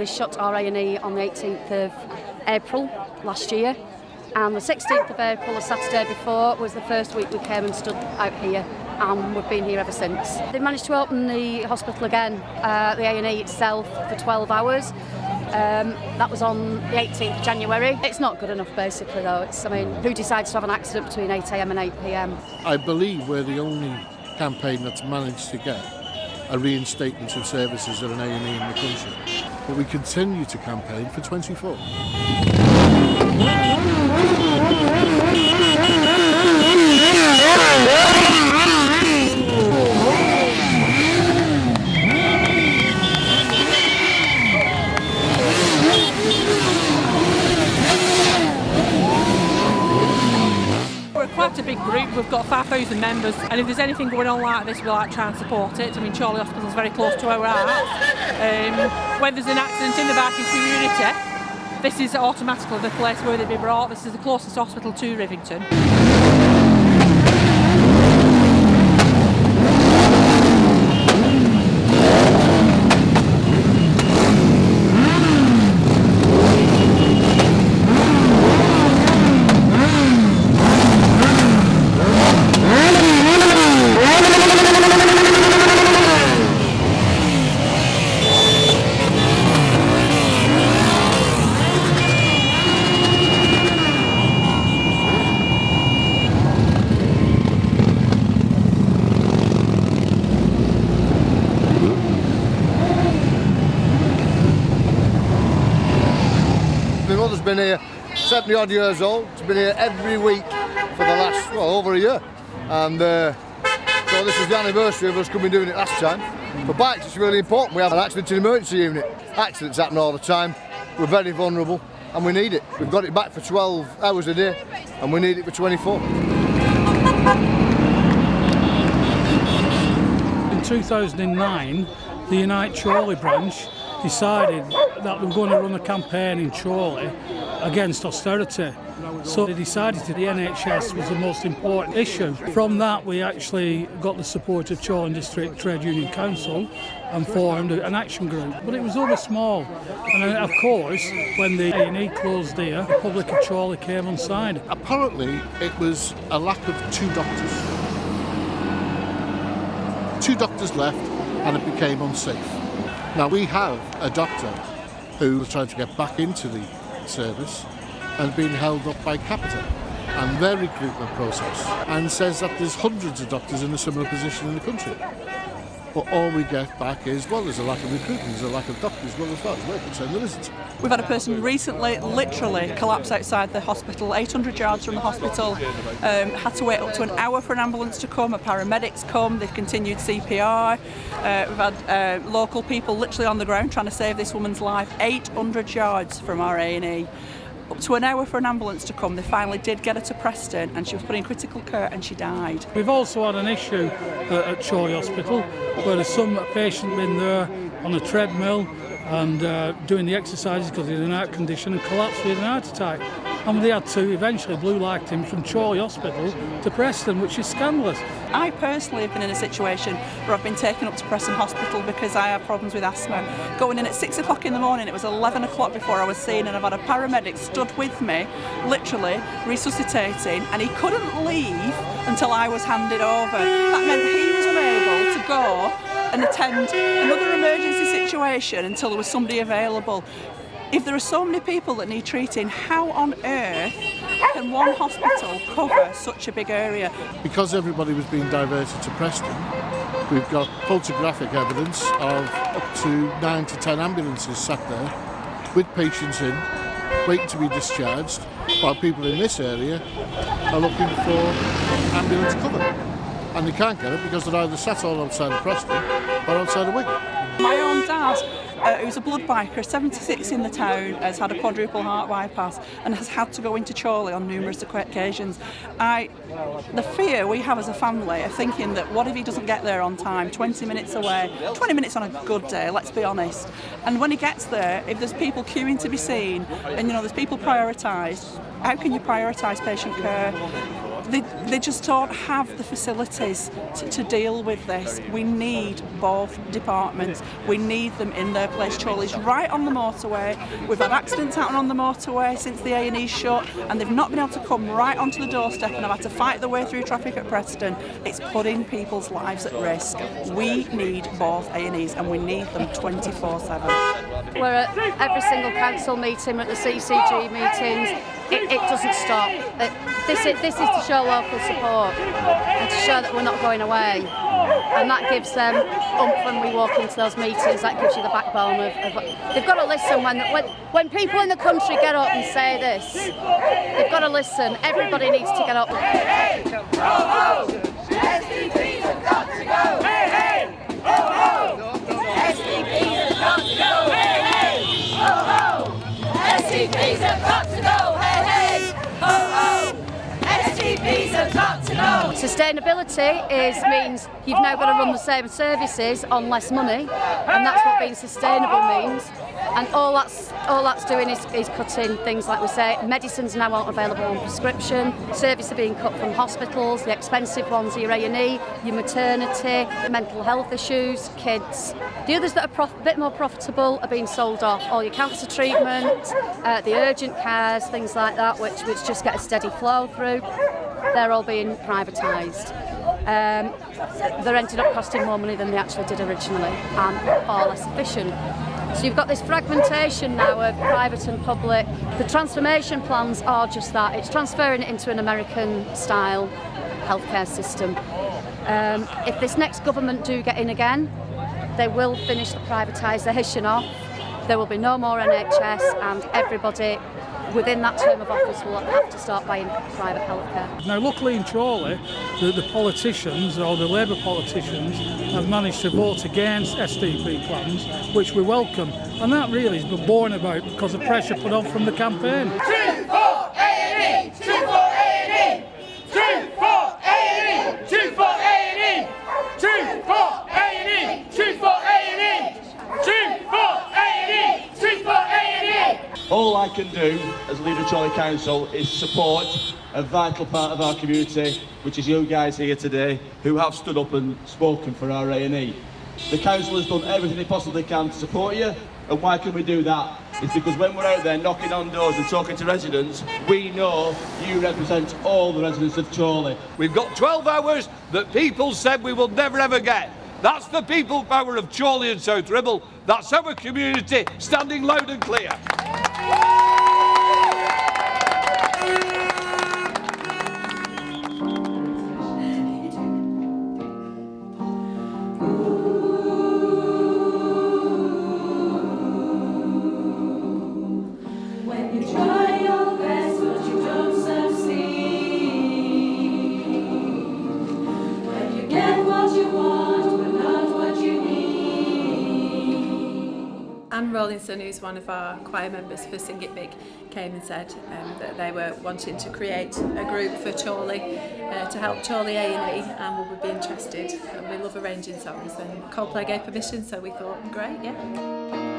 We shut our A&E on the 18th of April last year and the 16th of April, the Saturday before, was the first week we came and stood out here and we've been here ever since. They managed to open the hospital again, uh, the A&E itself, for 12 hours. Um, that was on the 18th of January. It's not good enough basically though. It's, I mean, who decides to have an accident between 8am and 8pm? I believe we're the only campaign that's managed to get a reinstatement of services at an A&E in the country. We continue to campaign for 24. members. And if there's anything going on like this, we'll like, try and support it. I mean, Chorley Hospital is very close to where we're at. Um, when there's an accident in the biking community, this is automatically the place where they'd be brought. This is the closest hospital to Rivington. Here 70 odd years old. It's been here every week for the last, well, over a year. And uh, so this is the anniversary of us coming doing it last time. For bikes, it's really important. We have an accident and emergency unit. Accidents happen all the time. We're very vulnerable and we need it. We've got it back for 12 hours a day and we need it for 24. In 2009, the Unite Chorley branch decided that they were going to run a campaign in Chorley against austerity. So they decided that the NHS was the most important issue. From that we actually got the support of Chorley District Trade Union Council and formed an action group. But it was over small. And then, of course, when the A&E closed here, the public of Chorley came on side. Apparently it was a lack of two doctors. Two doctors left and it became unsafe. Now we have a doctor who was trying to get back into the service and being held up by Capita and their recruitment process and says that there's hundreds of doctors in a similar position in the country. But all we get back is, well, there's a lack of recruitment, there's a lack of doctors. Well, as far as we're concerned, there isn't. We've had a person recently, literally, collapse outside the hospital, 800 yards from the hospital. Um, had to wait up to an hour for an ambulance to come. A paramedics come. They've continued CPR. Uh, we've had uh, local people literally on the ground trying to save this woman's life. 800 yards from our A&E up to an hour for an ambulance to come. They finally did get her to Preston and she was put in critical care and she died. We've also had an issue uh, at Chorley Hospital where there's some patient been there on a treadmill and uh, doing the exercises because he's in an heart condition and collapsed with an heart attack. And they had to eventually blue light him from Chorley Hospital to Preston, which is scandalous. I personally have been in a situation where I've been taken up to Preston Hospital because I have problems with asthma. Going in at 6 o'clock in the morning, it was 11 o'clock before I was seen and I've had a paramedic stood with me, literally resuscitating, and he couldn't leave until I was handed over. That meant he was unable to go and attend another emergency situation until there was somebody available. If there are so many people that need treating, how on earth can one hospital cover such a big area? Because everybody was being diverted to Preston, we've got photographic evidence of up to nine to ten ambulances sat there with patients in, waiting to be discharged, while people in this area are looking for ambulance cover. And they can't get it because they're either sat all outside of Preston or outside of Wigan. Own uh, who's a blood biker, 76 in the town, has had a quadruple heart bypass and has had to go into Chorley on numerous occasions. I, the fear we have as a family of thinking that what if he doesn't get there on time, 20 minutes away, 20 minutes on a good day, let's be honest. And when he gets there, if there's people queuing to be seen and you know there's people prioritised, how can you prioritise patient care? They, they just don't have the facilities to, to deal with this. We need both departments. We need them in their place. Chorley's right on the motorway. We've had accidents happen on the motorway since the A&E shut and they've not been able to come right onto the doorstep and have had to fight their way through traffic at Preston. It's putting people's lives at risk. We need both A&Es and we need them 24-7. We're at every single council meeting, we're at the CCG meetings. It, it doesn't stop. It, this, is, this is to show local support and to show that we're not going away. And that gives them when we walk into those meetings. That gives you the backbone of. of they've got to listen when, when when people in the country get up and say this. They've got to listen. Everybody needs to get up. Hey, hey, have got to go. Hey, hey, oh, oh. STPs have got to go. Hey, hey, oh, oh. STPs have got to go. Hey, hey, oh, oh. STPs have got to go. Sustainability is means you've now got to run the same services on less money, and that's what being sustainable means. And all that's all that's doing is, is cutting things like we say, medicines now aren't available on prescription, services are being cut from hospitals, the expensive ones your A&E, your maternity, mental health issues, kids. The others that are a bit more profitable are being sold off, all your cancer treatment, uh, the urgent cares, things like that, which, which just get a steady flow through. they're all being privatised. Um, they're ended up costing more money than they actually did originally and far less efficient. So you've got this fragmentation now of private and public. The transformation plans are just that. It's transferring it into an American style healthcare system. Um, if this next government do get in again, they will finish the privatisation off. There will be no more NHS and everybody within that term of office will have to start buying private healthcare. Now luckily in Chorley the, the politicians or the Labour politicians have managed to vote against STP plans which we welcome and that really has been borne about because of pressure put on from the campaign. Can do as leader of Chorley Council is support a vital part of our community, which is you guys here today, who have stood up and spoken for our A&E. The council has done everything it possibly can to support you, and why can we do that? It's because when we're out there knocking on doors and talking to residents, we know you represent all the residents of Chorley. We've got 12 hours that people said we will never ever get. That's the people power of Chorley and South Ribble. That's our community standing loud and clear. Anne Rawlinson, who's one of our choir members for Sing It Big, came and said um, that they were wanting to create a group for Chorley uh, to help Chorley A&E and we would be interested. And we love arranging songs and Coldplay gave permission, so we thought, great, yeah.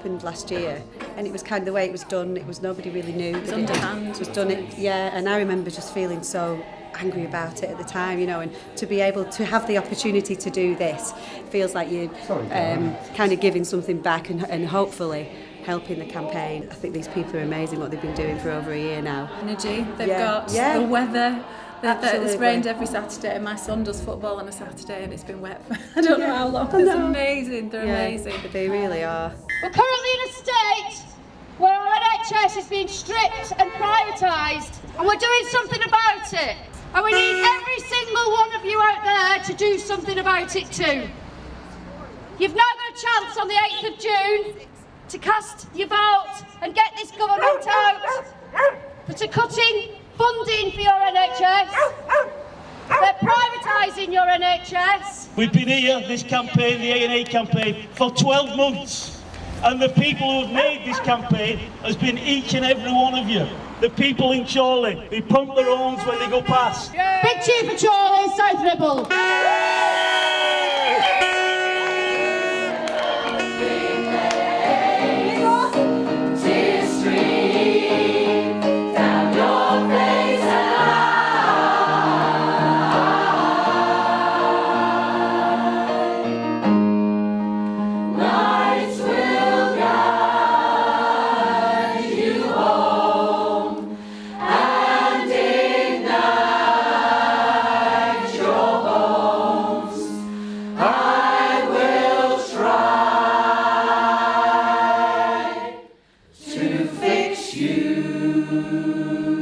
Happened last year and it was kind of the way it was done it was nobody really knew it was underhand. it was done it yeah and I remember just feeling so angry about it at the time you know and to be able to have the opportunity to do this feels like you're um, kind of giving something back and, and hopefully helping the campaign I think these people are amazing what they've been doing for over a year now Energy, they've Yeah, got yeah. the weather. That, that it's rained every Saturday and my son does football on a Saturday and it's been wet for I don't know how long. It's amazing, they're yeah, amazing. but they really are We're currently in a state where our NHS is being stripped and privatised, and we're doing something about it. And we need every single one of you out there to do something about it too. You've now got a chance on the 8th of June to cast your vote and get this government out that are cutting funding for your NHS. They're privatising your NHS. We've been here, this campaign, the A&E campaign, for 12 months. And the people who have made this campaign has been each and every one of you. The people in Chorley, they pump their horns when they go past. Big cheer for Chorley, South Ribble. you.